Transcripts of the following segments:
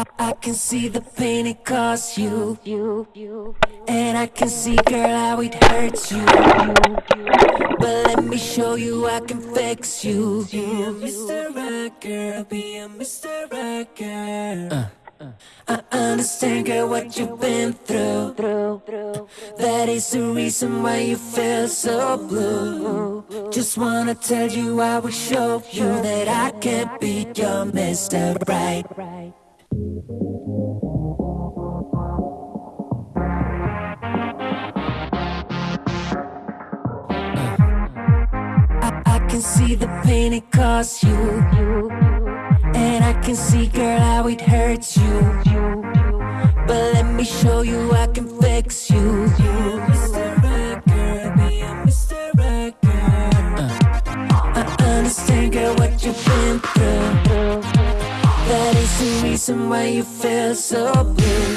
I, I can see the pain it costs you. And I can see, girl, how it hurts you. But let me show you I can fix you. Be a Mr. Right girl, be a Mr. Right girl. Uh. I understand, girl, what you've been through. That is the reason why you feel so blue. Just wanna tell you, I will show you that I can be your Mr. Right. Can see the pain it costs you. And I can see, girl, how it hurts you. But let me show you I can fix you. Mr. Girl, be a Mr. Right girl. I understand, girl, what you've been through. That is the reason why you feel so blue.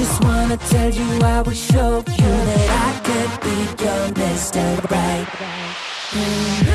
Just wanna tell you I will show you that I could be your Mr. Right. And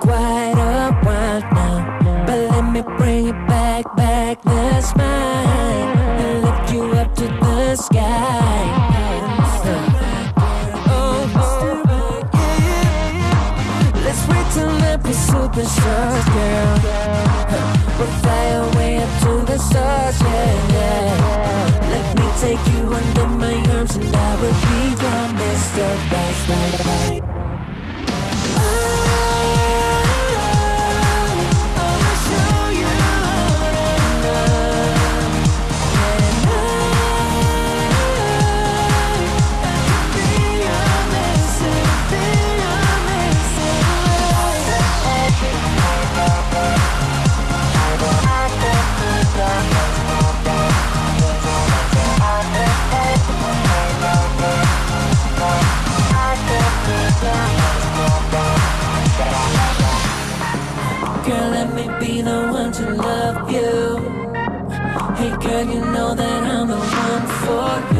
quite a while now. But let me bring it back, back the smile. And lift you up to the sky. Oh, oh, oh yeah. Let's wait till the be superstars, girl. to love you. Hey girl, you know that I'm the one for you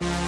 Bye.